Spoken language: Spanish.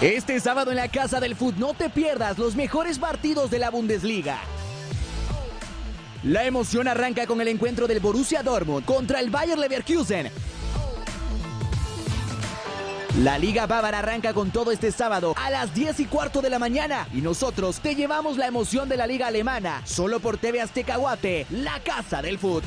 Este sábado en la Casa del Fútbol no te pierdas los mejores partidos de la Bundesliga. La emoción arranca con el encuentro del Borussia Dortmund contra el Bayer Leverkusen. La Liga Bávara arranca con todo este sábado a las 10 y cuarto de la mañana y nosotros te llevamos la emoción de la Liga Alemana solo por TV Azteca Guate, la casa del fútbol.